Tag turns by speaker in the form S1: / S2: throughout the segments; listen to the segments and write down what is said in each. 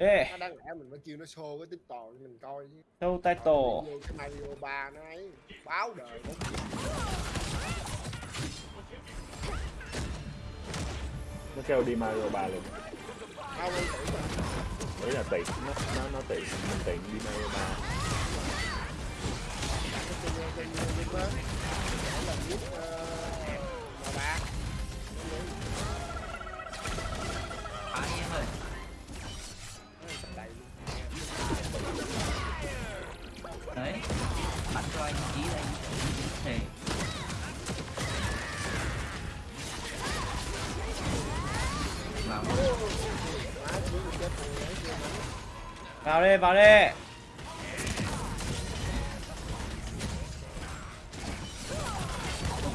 S1: Đi
S2: nó đáng lẽ mình phải kêu nó show cái tiếp toàn cho mình coi chứ.
S1: Show title.
S2: vô cái Mario 3 nó ấy báo đời nó.
S3: Nó kêu đi Mario 3 luôn
S2: không anh tưởng
S3: đấy là tiện nó nó nó tiện mình tiện đi Mario 3
S2: đặt cái trên trên trên đó để
S4: cho anh tí đây. Thể. Vào.
S1: Vào đi, vào đi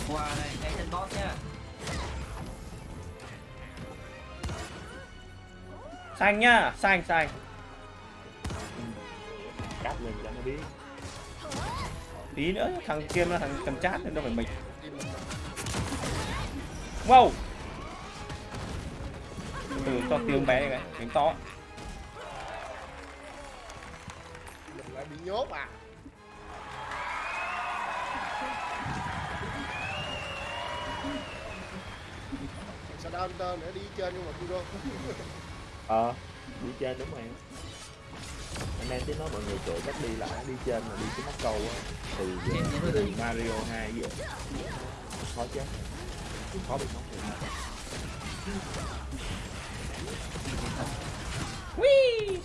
S4: qua đây, cái chân nhá.
S1: Xanh nhá, xanh, xanh
S3: cắt lên cho nó biết
S1: Tí nữa thằng kia nó thằng cầm chát nên đâu phải mình Wow! Từ cho tiếng bé này tiếng to.
S2: Lại bị nhốt à sao đau tơ nữa đi trên nhưng mà tôi đâu
S3: ờ đi trên đúng rồi anh em tiếng nói mọi người chửi cách đi lại đi trên mà đi cái móc câu á. Từ
S4: Trên
S3: từ Mario 2 vậy khó chứ. Khó bị móc rồi
S1: Whee!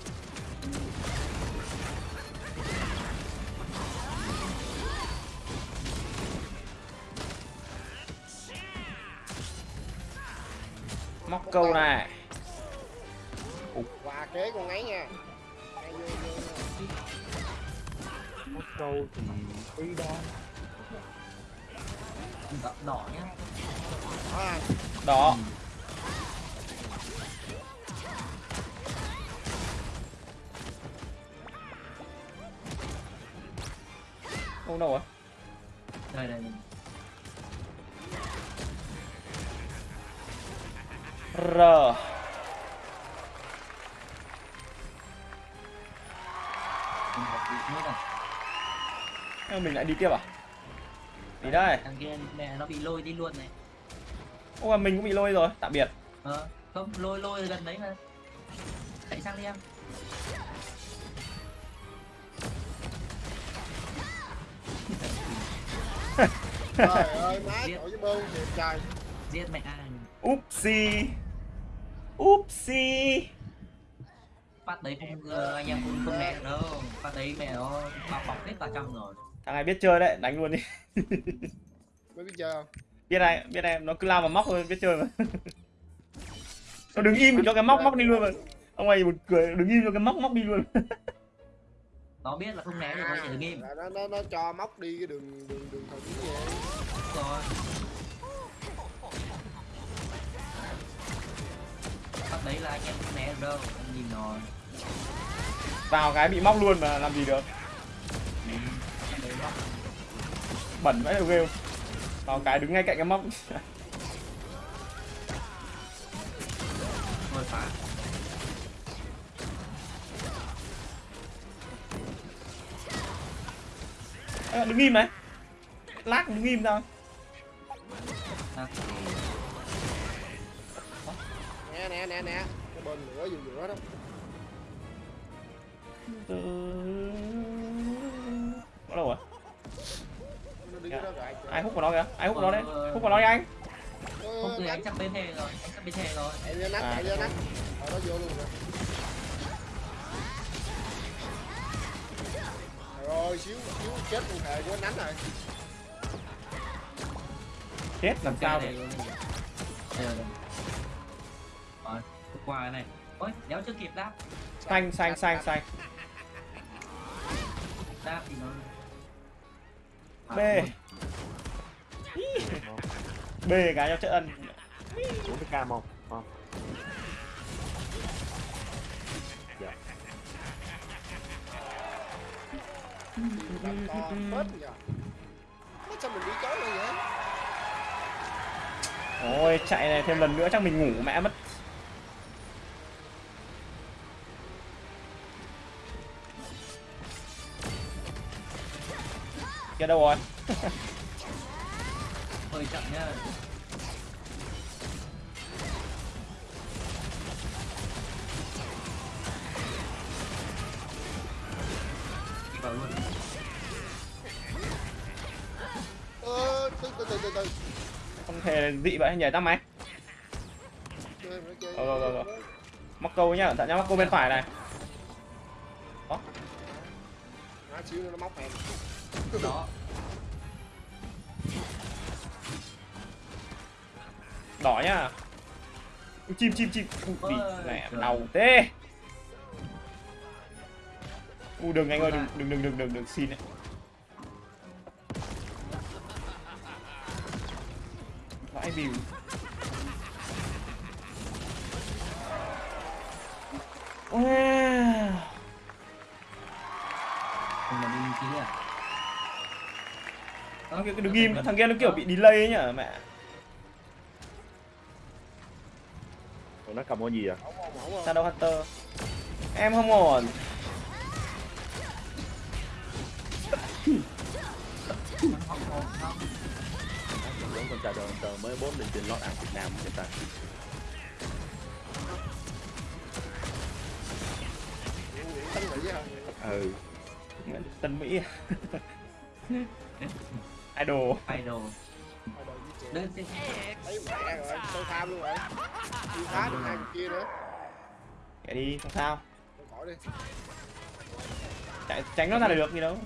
S1: Móc câu này.
S2: Và kế con ấy nha
S3: câu thì free đó
S4: Đỏ, đỏ nhá.
S2: à,
S1: Đó Không đâu à
S4: Đây đây.
S1: R
S4: nốt à.
S1: Nhưng Mình lại đi tiếp à Đi đây
S4: Thằng kia mẹ nó bị lôi đi luôn này.
S1: Ô mà mình cũng bị lôi rồi Tạm biệt
S4: Ờ, không lôi lôi gần đấy mà. Chạy sang đi em.
S2: trời ơi má trời với bơm thiệt trời
S4: Giết mẹ anh.
S1: Upsi Upsi
S4: Phát đấy không ờ, anh em không không được đâu. Phát đấy mẹ nó bao bọc hết vào trong rồi.
S1: Thằng này biết chơi đấy Đánh luôn đi
S2: mới biết chơi không
S1: biết này biết này nó cứ lao vào móc thôi biết chơi mà nó đứng im cho cái móc móc đi luôn mà ông này một cười đứng im cho cái móc móc đi luôn
S4: Nó biết là không né được nó chỉ đứng im.
S2: Là nó, nó, nó cho móc đi cái đường đường đường thần như vậy
S4: Rồi. Phát đấy là anh em không né được đâu. Anh nhìn rồi.
S1: vào cái bị móc luôn mà làm gì được
S4: nó
S1: bẩn vãi đầu ghê vào cái đứng ngay cạnh cái móc.
S4: Rồi phá.
S1: Ê, đứng im này. Lát đứng im sao
S4: À,
S2: nè nè nè nè. Cái bên lửa giữa giữa đó.
S1: Có đâu à ai hút vào nó kìa ai hút vào nó đấy hút vào nó đi anh
S4: không từ anh chắc bên hè rồi, anh chắc bên hè rồi.
S2: chạy lên nắp
S1: À.
S2: chạy lên nắp rồi nó vô luôn rồi rồi xíu xíu chết con thề của anh đánh rồi
S1: chết làm sao
S4: đây. Rồi, qua cái này. Ôi, đéo chưa kịp đáp.
S1: xanh xanh xanh xanh
S4: Đáp thì nó
S1: B. B cái cho chất ân
S3: 40k không không dạ.
S2: Còn sao mình bị chó rồi vậy?
S1: Ôi chạy này thêm lần nữa chắc mình ngủ mẹ mất Kia đâu rồi
S4: hơi chậm nhá vào luôn
S2: ơ từ từ từ từ từ
S1: không thể dị vậy nhảy tao mày Rồi, rồi, rồi, rồi. mắc câu nhá cẩn thận nhá mắc câu bên phải này.
S2: Má xíu nó móc em.
S4: Đó
S1: đỏ nhá Ui, chim chim chim. Ui, mẹ đau thế. U đừng anh ơi đừng đừng đừng đừng đừng đừng xin đấy vãi view wow.
S4: Mình mà đi kia. À
S1: thằng kia đừng im thằng kia nó kiểu bị delay ấy nhở mẹ
S3: cầm con gì à?
S1: Shadow Hunter? Em không ổn.
S3: Giống con trai tờ mới bốt lên trên lót ăn Việt Nam người ta ừ.
S1: Tân Mỹ. Idol.
S4: Idol. Đến thế
S2: thấy mẹ rồi tôi tham luôn rồi đi phá được hai người kia nữa.
S1: Đi không sao.
S2: Đi.
S1: Chạy tránh nó ra là được gì đâu.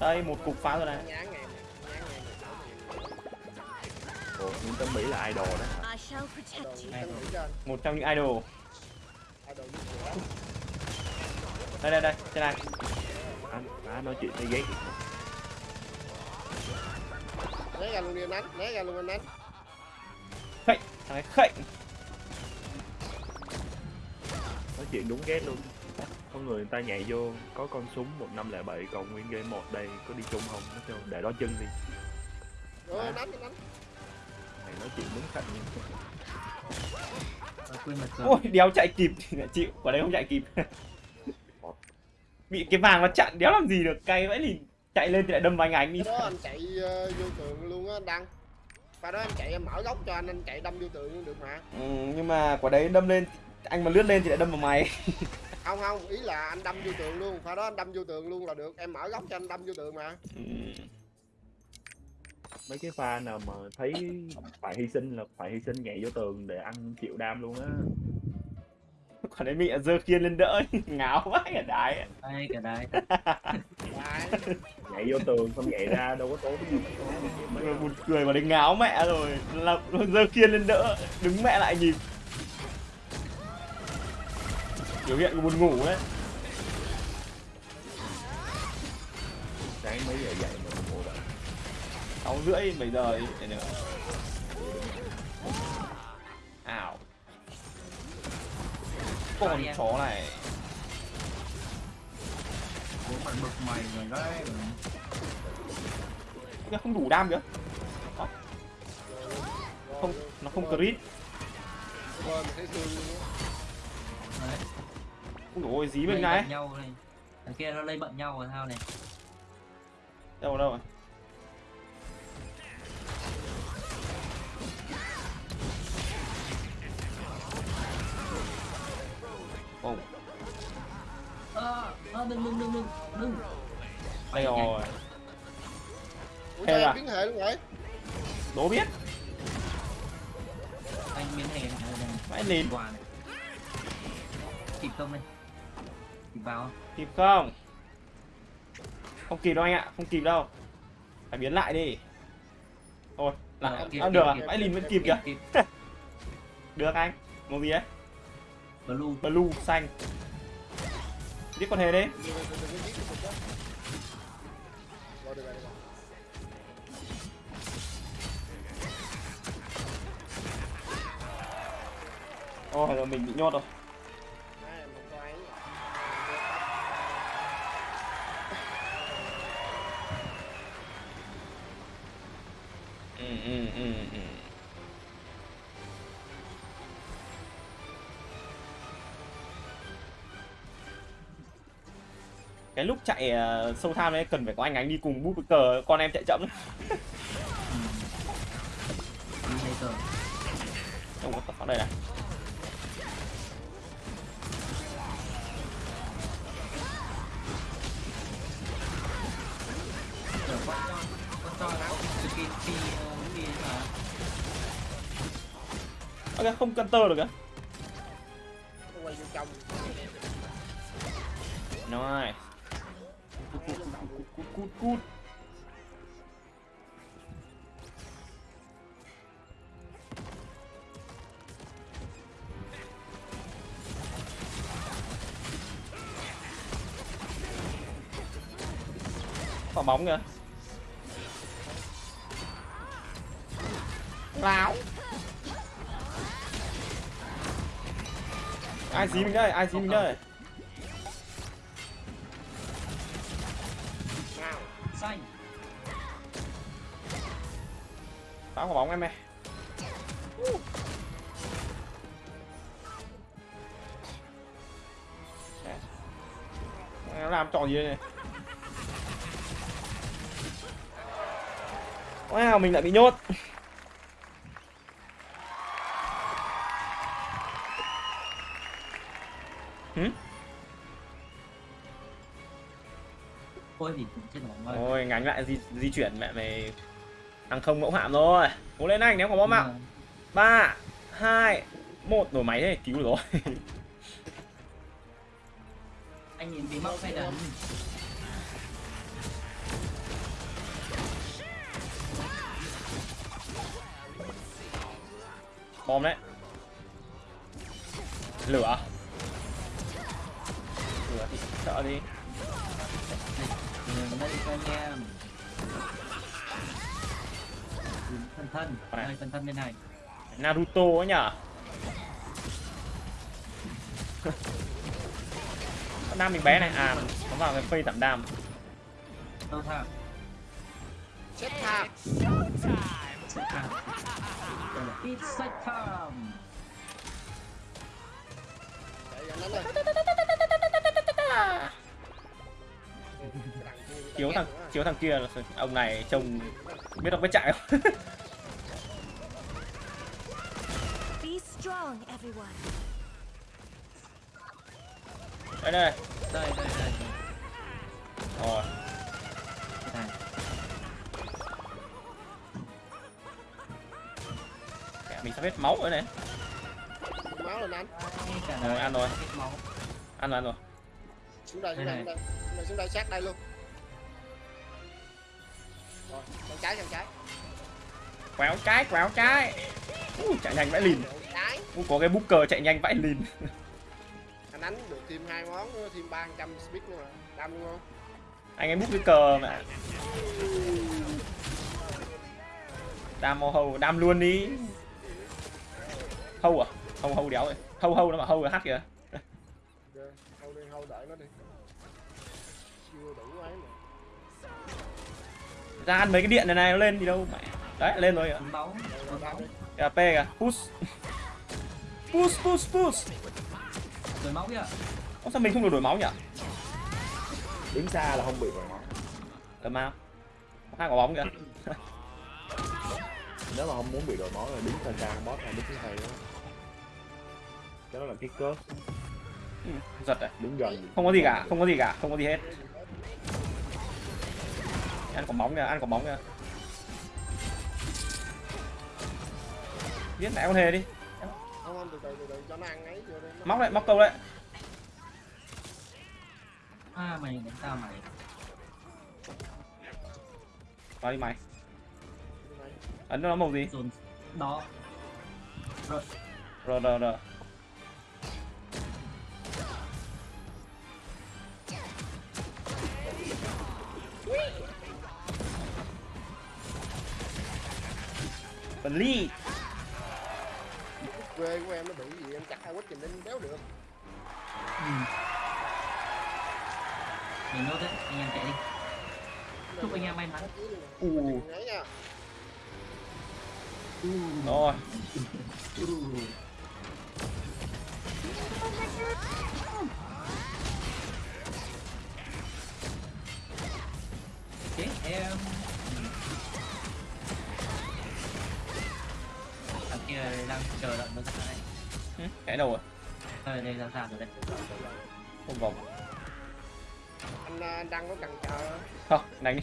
S1: Đây một cục phá rồi này.
S3: Ồ, nhưng tân mỹ là idol đó
S1: một trong những idol. Đây đây đây trên này.
S3: Anh á nói chuyện thấy ghét
S2: né ra luôn đi anh đánh. Né ra luôn anh đánh
S1: khệnh thằng ấy khệnh.
S3: Nói chuyện đúng ghét luôn. Có người người ta nhảy vô có con súng 1507 còn nguyên game một đây có đi chung không? Nó kêu để đó chân đi.
S2: Rồi đánh anh đánh.
S3: Mày nói chuyện đúng khạnh
S1: ôi đéo chạy kịp. Thì lại chịu quả đấy không chạy kịp. Bị cái vàng nó chặn đéo làm gì được? Cay vãi thì chạy lên thì lại đâm vào anh ánh đi
S2: cái đó anh chạy ờ, vô tường luôn á đăng và đó anh chạy em mở góc cho anh anh chạy đâm vô tường luôn được mà.
S1: Ừ, nhưng mà quả đấy đâm lên anh mà lướt lên thì lại đâm vào mày.
S2: Không không ý là anh đâm vô tường luôn phải đó anh đâm vô tường luôn là được. Em mở góc cho anh đâm vô tường mà.
S1: Ừ.
S3: mấy cái pha nào mà thấy phải hy sinh là phải hy sinh nhảy vô tường để ăn chịu đam luôn á
S1: quả đấy bị dơ khiên lên đỡ ngáo vãi cả đái
S4: Đây cả
S2: Đấy.
S3: nhảy vô tường xong nhảy ra đâu có tốn gì
S1: Mà buồn cười mà đấy ngáo mẹ rồi. Là dơ khiên lên đỡ đứng mẹ lại nhìn. Biểu hiện của buồn ngủ đấy.
S3: Sáng mấy giờ dậy mà ngủ dậy
S1: sáu rưỡi bảy giờ đi để nữa ảo con chó này.
S4: Bố mặt bực mày rồi đấy.
S1: Nó không đủ đam kìa. Không nó không crit. Ui ôi dí bên này.
S4: này. Thằng kia nó lây bận nhau rồi sao này?
S1: Đâu đâu rồi đây rồi
S2: Ủa
S1: Thế à?
S2: em biến hệ luôn vậy?
S1: đố biết
S4: Anh biến đây
S1: vãi lìn
S4: Kịp không đây Kịp vào không?
S1: kịp không không kịp đâu anh ạ không kịp đâu phải biến lại đi thôi lại
S4: Ờ, kịp,
S1: à,
S4: kịp,
S1: được à vãi lìn vẫn kịp kìa được anh màu gì ấy
S4: Blue
S1: blue xanh giết con hề đi
S2: Đừng- đừng- đừng có giết cái cục đó. Rồi, được rồi,
S1: chạy ờ, sâu tham ấy cần phải có anh ánh đi cùng bút cờ con em chạy chậm.
S4: Ừ.
S1: không có ở đây này.
S4: Ờ, mà
S1: ok không căn tơ được
S2: trong.
S1: Nice. Cút, cút, cút, cút, cút, cút. Quả bóng kìa. Láo. Ai dí mình đây? Ai dí mình đây? Phá quả bóng em ơi. Nó làm trò gì đây này? Wow, mình lại bị nhốt. Hử?
S4: ôi thì chết
S1: Ôi, ngánh lại di, di chuyển mẹ mày Thằng không mẫu hạm rồi. Cố lên anh, nếu có bom
S4: Nhưng
S1: ạ.
S4: Mà
S1: ba hai một. Nổ máy thế cứu được rồi.
S4: Anh nhìn bị móc hay đần
S1: bom đấy. Lửa. Lửa thì sợ đi.
S4: Đừng đây cho anh em thân thân
S1: Này.
S4: đây thân bên này.
S1: Naruto ấy nhở? Con đam mình bé này. À nó vào cái phây giảm đam.
S4: Đâu ít sách tham
S2: chạy ra nó lên
S1: chiếu thằng chiếu thằng kia là ông này trông biết đọc biết chạy không
S5: strong, everyone.
S1: đây đây
S4: đây đây đây.
S1: Rồi.
S4: Này
S1: mẹ mình sắp hết máu rồi này.
S2: Máu lên anh
S4: Ngay cả
S1: Rồi, ăn rồi.
S4: cái máu.
S1: Ăn rồi ăn rồi.
S2: Xuống đây xuống đây xuống đây. Xuống đây, xuống đây sát đây luôn. Rồi sang trái sang trái.
S1: Quéo trái quéo trái. Uh, chạy nhanh vãi lìn Uh, có cái booker chạy nhanh vãi lìn.
S2: Anh đánh được thêm hai món thêm ba trăm speed nữa mà. Đam luôn không?
S1: Anh ấy bút cái cờ mà. Đam mô hầu đam luôn đi. Hâu à? Hâu hâu đéo rồi hâu hâu nó mà hâu là hát kìa.
S2: Ok hâu đi hâu đợi nó đi. Chưa đủ ấy mà.
S1: Ra ăn mấy cái điện này này nó lên gì đâu? Mẹ. Đấy lên rồi kìa. Kìa p kìa. Push push push push
S4: rồi máu kìa
S1: Ô, sao mình không được đổi máu nhỉ?
S3: Đứng xa là không bị rồi máu.
S1: Ở mau hai quả bóng kìa.
S3: Nếu mà không muốn bị đổi máu là đứng xa xa boss là đứng hai đó. Cái đó là cái cớp
S1: Ừ, giật à?
S3: Đứng gần.
S1: Không có gì cả không có gì cả không có gì hết. Ăn quả bóng kìa ăn quả bóng kìa giết mẹ con hề đi
S2: không không từ từ từ từ cho nó ăn ấy vô đây. Nó-
S1: móc đấy móc câu đấy
S4: à mày đánh tao mày.
S1: Vào đi mày. Ấn nó màu gì?
S4: Đó. Rồi.
S1: Rồi rồi rồi
S2: của em nó bị gì em chặt hai quýt thì nên đéo được.
S4: Ừ. mình nốt đấy anh em chạy đi. Chúc anh em may mắn.
S1: U
S2: Đấy nha
S1: rồi
S4: Ừ. nó ra đây.
S1: Ừ, cái đâu rồi
S4: đây đây ra ra rồi đây.
S1: Không vòng.
S2: Anh à, đăng có cần chờ.
S1: Không đánh đi.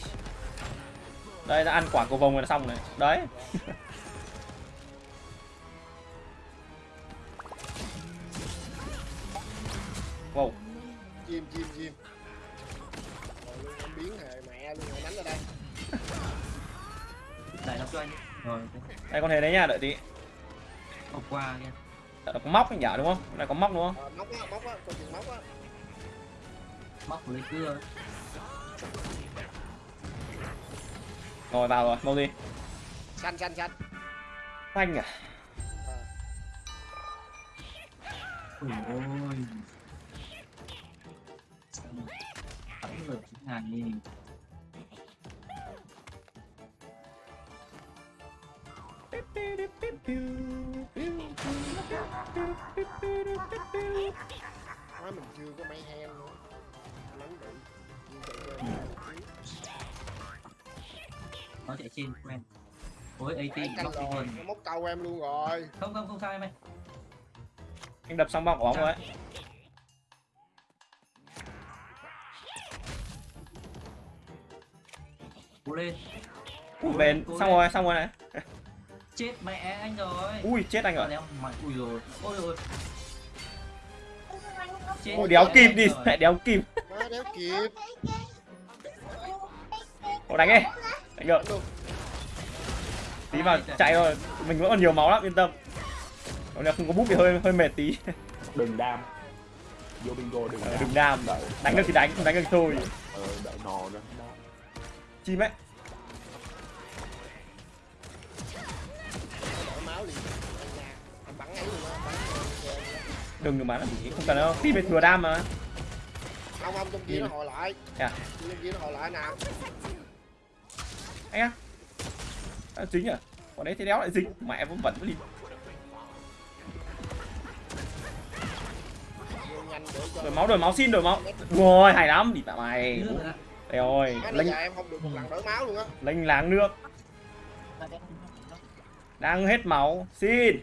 S1: Đây đã ăn quả cầu vồng rồi là xong này đấy. Wow.
S2: Chim chim chim. Rồi luôn biến hề mẹ luôn rồi đánh ra đây.
S4: Đẩy nó cho anh rồi
S1: đây con hề đấy nha đợi tí
S4: học qua nha
S1: nó có móc anh nhở đúng không? Này có móc đúng không?
S2: Ờ, móc á móc á coi chừng móc á.
S4: Móc lấy cưa
S1: rồi vào rồi mau đi.
S2: Xanh xanh xanh
S1: xanh à?
S4: Ôi ôi. Bắn được chín ngàn đi
S2: nói mình chưa có mấy hen nữa. Nắm bị Chim chạy chơi
S4: nó chạy trên quen ôi at móc
S2: rồi
S4: hơn
S2: nó móc câu em luôn rồi.
S4: không không không sao em ơi.
S1: Anh đập xong bóng của bóng rồi đấy
S4: cố lên.
S1: Bền.
S4: Cố
S1: xong rồi xong rồi này
S4: chết mẹ anh rồi.
S1: Ui chết anh rồi.
S4: Mày ui rồi ôi chết
S1: ôi đéo kịp đi
S4: rồi.
S1: mẹ đéo kịp.
S2: Má đéo kịp.
S1: Ồ, đánh đi. Đánh được.
S2: Luôn
S1: tí vào chạy rồi mình vẫn còn nhiều máu lắm yên tâm. Còn nếu không có bút thì hơi hơi mệt tí.
S3: Đừng đam. Vô bingo đừng
S1: Ờ,
S3: đam.
S1: đừng đam. Đánh được thì đánh không đánh được thôi.
S3: Ờ, đợi nò
S1: chim ấy đừng được bắn làm gì không cần đâu. Tí về thừa đam mà.
S2: Không không trong kia nó hồi lại.
S1: À
S2: trong kia nó hồi lại nè.
S1: Anh á. À, dính à còn đấy thì đéo lại dính. Mẹ vẫn vẫn đi. Đổi máu đổi máu xin đổi máu. Rồi hay lắm. Đi tạm mày. Đây rồi lênh
S2: giờ em không được một lần đổi máu luôn á.
S1: lênh láng nước. Đang hết máu. Xin.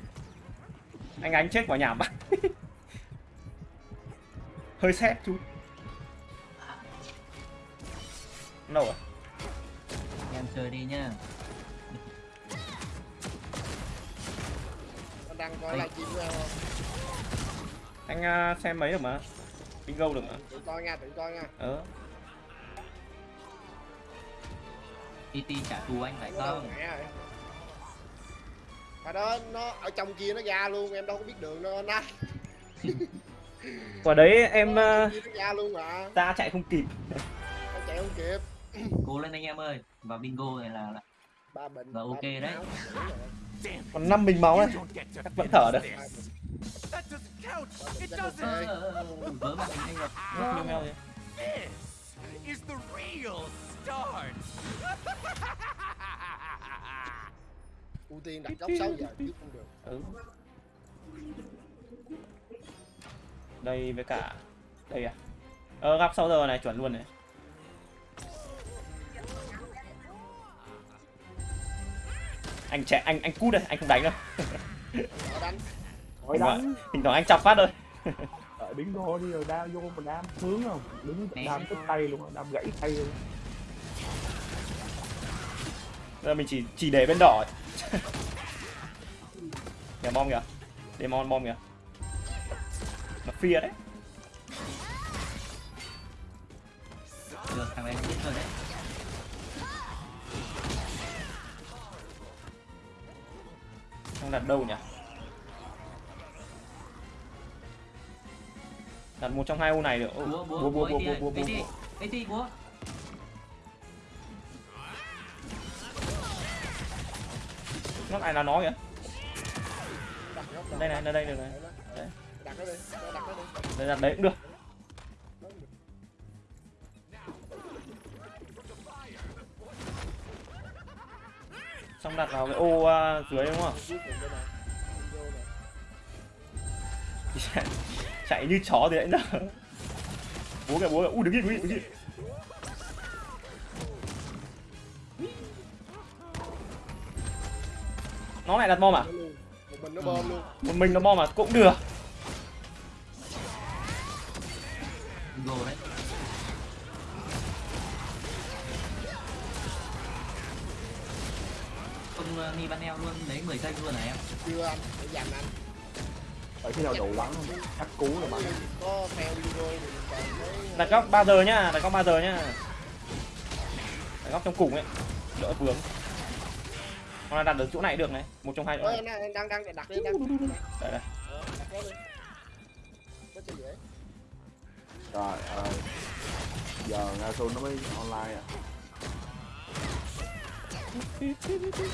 S1: Anh ánh chết quả nhảm bác hơi xét chú. Đâu rồi
S4: em chơi đi nhá.
S2: Anh đang coi của em không?
S1: Anh à, xem mấy được mà. Bingo được mà.
S2: Tự coi nha tự coi nha.
S1: Ờ.
S4: TT trả thù anh phải
S2: Nó
S4: không
S2: Mà đó nó ở trong kia nó ra luôn em đâu có biết đường đâu anh á
S1: quả đấy em ta ờ, chạy không kịp.
S2: Chạy không kịp.
S4: Cố lên anh em ơi. Và bingo này là là,
S2: là
S4: ok đấy.
S1: còn năm bình máu này chắc vẫn thở được.
S4: Ờ,
S2: Ưu tiên đặt góc 6 giờ chứ không được.
S1: Ừ đây với cả đây à. Ờ góc 6 giờ này chuẩn luôn này. Anh chạy anh anh cút đây anh không đánh đâu.
S2: Ở đánh.
S1: Thỉnh thoảng anh chọc phát thôi.
S3: Đợi bingo đi rồi đam vô mà đam hướng không? Đứng đam tức tay luôn đam gãy tay luôn.
S1: Giờ mình chỉ chỉ để bên đỏ. Kìa bom kìa. Để bom bom kìa nó phia đấy.
S4: Được thằng này chết rồi đấy.
S1: Không đặt đâu nhỉ? Đặt một trong hai ô này được. Ô,
S4: búa
S1: búa
S4: búa
S1: búa
S4: búa
S1: búa búa búa búa
S4: búa.
S1: Nó lại là nó kìa. Đây này đây đây được này
S2: Đấy.
S1: Đây đặt đấy cũng được. Xong đặt vào cái ô à, dưới đúng không? Chạy, như chó thì đấy nữa búa kìa búa kìa. Ui đứng yên đứng yên đứng yên. Nó lại đặt bom à?
S2: Một mình nó bơm luôn.
S1: Một mình nó bom mà cũng được
S4: Go đấy. Không uh, nghi ban eo luôn, lấy 10 giây luôn hả em?
S2: chưa anh để dành anh.
S3: Ở khi nào đủ bắn cắt cú là bắn.
S2: Có thì còn thấy
S1: đặt góc 3 giờ nhá đặt góc 3 giờ nhá. Đặt góc trong cùng ấy đỡ vướng. Hoặc là đặt được chỗ này được này một trong hai này.
S2: anh đang đang đặt đi đang
S1: Đấy, đấy.
S3: Trời ơi. Giờ Nasu nó mới online à.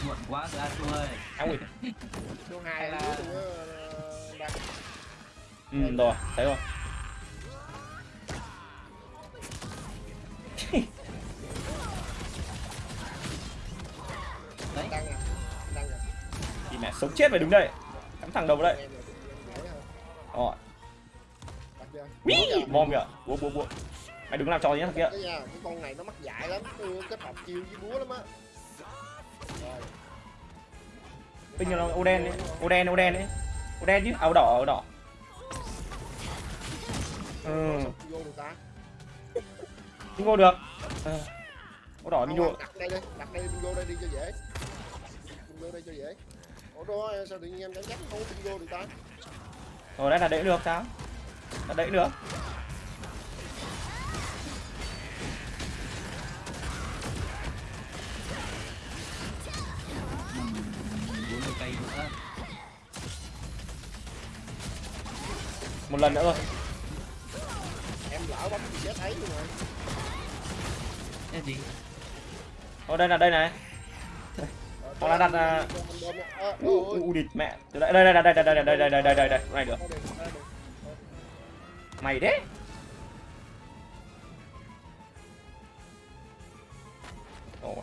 S4: Muộn quá rồi Asu ơi.
S1: áo ui
S2: số hai là
S1: ừ rồi thấy rồi.
S4: Đấy.
S2: đang nè
S1: thì mẹ sống chết phải đứng đây. Cắm thẳng đầu vào đây.
S2: Hơn
S1: rồi Wí, bom kìa búa búa búa mày đừng làm trò gì nhá thằng kia.
S2: Cái nha cái con này nó mắc dại lắm kết hợp chiêu với búa lắm á. Rồi.
S1: Tinh là ô đen đấy. Ô đen ô đen đấy. Ô đen chứ? Áo đỏ áo đỏ. Ừ.
S2: Vô được ta?
S1: Không vô được. Ờ. áo đỏ mình vô.
S2: đặt đây đi đặt đây mình vô đây đi cho dễ. Mình vô đây cho dễ. Ủa đó sao tự nhiên em chẳng chắc không? Vô được ta.
S1: Rồi đây là đẩy được sao
S4: mươi cây nữa.
S1: một lần nữa rồi
S2: em lỡ bấm gì chết ấy luôn rồi
S4: Cái gì?
S1: ở đây là đây này
S2: Ờ,
S1: Hoặc là đặt, à.
S2: Ờ,
S1: u địt mẹ đây đây đây đây đây đây đây đây đây đây đây đây đây này được mày đấy.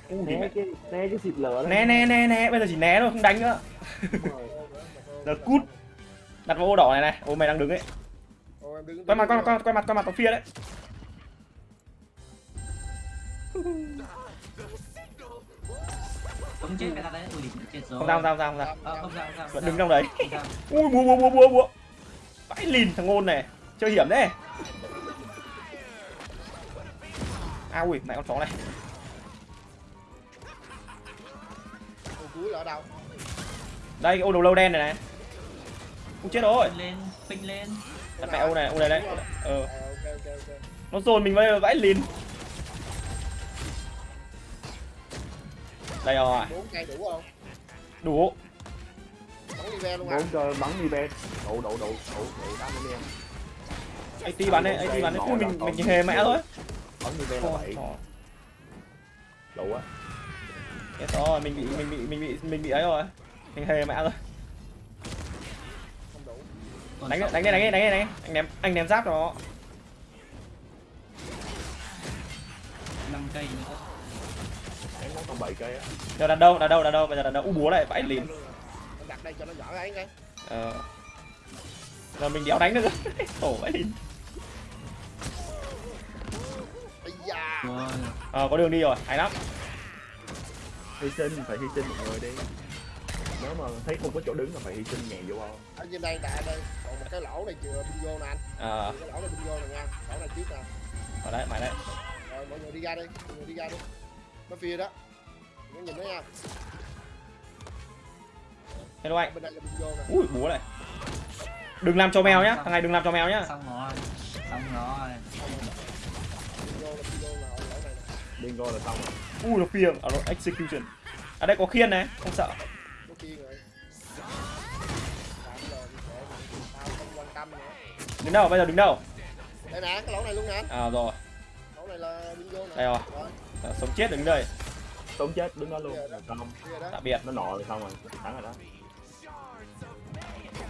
S3: Né cái né cái xịt đó
S1: né né né né. Bây giờ chỉ né thôi không đánh nữa. Giờ cút. Đặt vào ô đỏ này này. Ô mày đang đứng ấy.
S2: Ôi, em đứng-
S1: quay mặt quay mặt quay mặt quay mặt vào phía đấy.
S4: Không chết cái ta đấy, ui chết rồi.
S1: không sao không sao không sao. Không sao
S4: Ờ, không sao, không sao.
S1: vẫn đứng trong đấy. ui búa búa búa búa búa. Vãi lìn thằng ngôn này chơi hiểm đấy à ui mẹ con chó này
S2: Ô, cuối là ở đâu
S1: đây cái ô đầu lâu đen này này Ui chết rồi
S4: lên, lên.
S1: đặt mẹ ô này ô này đấy ờ
S2: À, ok ok ok
S1: nó dồn mình vào vãi lìn đây rồi
S2: bốn cây đủ không
S1: đủ
S2: bắn đi ve luôn à
S3: Bốn chơi bắn đi bên Đủ đủ đủ đủ đủ đá bên em
S1: anh ti bắn đấy anh ti bắn đấy ui mình mình hề mẹ thôi
S3: Bắn đi bên là bảy
S1: Trời,
S3: Đủ á
S1: Chết rồi, mình bị mình bị mình bị mình bị ấy rồi. Mình hề mẹ rồi.
S2: không đủ
S4: Còn
S1: Đánh đi, đánh đi, đánh đi,
S4: cây.
S1: đánh đi, đánh đi. Anh ném anh ném giáp cho nó.
S4: năm cây nữa.
S3: Em nó còn bảy cây á
S1: Giờ đặt đâu, đặt đâu, đặt đâu, bây giờ đặt đâu. U búa này vãi lìn.
S2: đặt đây cho nó giỏi ấy cái
S1: Ờ. Giờ mình đéo đánh được. Tổ vãi lìn. Ờ có đường đi rồi, hay lắm.
S3: Hy sinh phải hy sinh một người đi. Nếu mà thấy không có chỗ đứng là phải hy sinh nhảy vô không
S2: ở trên đây tại đây. Còn một cái lỗ này chưa bingo nè anh.
S1: Ờ,
S2: cái lỗ này bingo này nha. Lỗ này trước nè.
S1: Ở đấy, mày đấy.
S2: rồi mọi người đi ra đi. Mọi người đi ra đi. Nó phía đó. Nó nhìn nó nha.
S1: Hello anh.
S2: bên đây là bingo nè.
S1: Ui búa này. Đừng làm cho mèo nhá, thằng này đừng làm cho mèo nhá.
S4: Xong rồi. Xong rồi.
S2: Nè
S3: Bingo là xong.
S1: Ui nó phiền, ở nó execution. ở đây có khiên này, không sợ.
S2: không
S1: Đứng đâu, bây giờ đứng đâu?
S2: đây nè cái lỗ này luôn nè
S1: À rồi,
S2: lỗ này là bingo nè
S1: đây rồi.
S2: rồi
S1: Ờ, Sống chết đứng đây.
S3: Sống chết đứng đó luôn
S2: đó. Đó
S1: Tạm biệt.
S3: Nó nọ rồi xong rồi Thắng rồi đó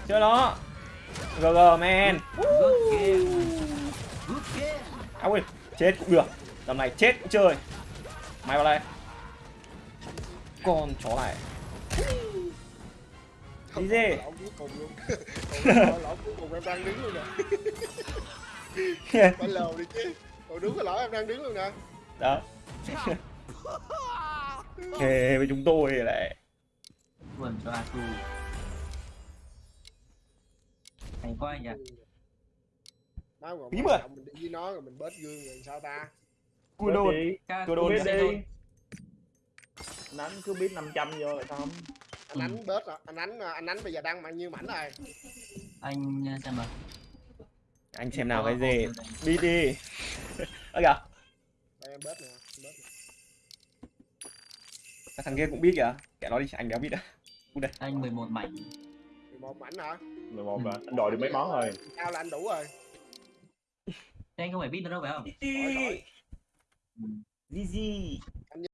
S1: Chưa nó. GG man.
S4: Good game. Good game.
S1: À ui, chết cũng được. Tầm này chết cũng chơi. Mày vào đây. Con chó này. Đi
S2: Còn nè phải lầu đi chứ còn đúng cái lỗ em đang đứng luôn nè
S1: Đó. Hề với chúng tôi này.
S4: Buồn cho Asu. hay quá
S2: quan
S1: mà.
S2: trọng mình đi với nó rồi mình bớt gương rồi sao ta
S1: cua đôn.
S3: Biết
S4: xe
S3: đi.
S4: Thôi.
S3: anh ánh cứ biết 500 vô là xong.
S2: Anh ánh bớt rồi. Anh ánh anh ánh bây giờ đăng bao nhiêu mảnh rồi?
S4: Anh ờ, xem mà
S1: anh xem nào cái gì? Đi đi. Ơ kìa.
S2: Đây em bớt nè
S1: cái thằng kia cũng biết kìa. Kẻ nó đi anh đéo biết đã
S4: anh 11 mảnh.
S2: 11 mảnh hả?
S3: 11 rồi anh đòi được mấy món rồi.
S2: Cao là anh đủ rồi?
S4: Thế anh không phải biết nữa đâu phải không?
S1: Đi
S2: Hỏi, hỏi.
S4: Ừ.
S1: gì gì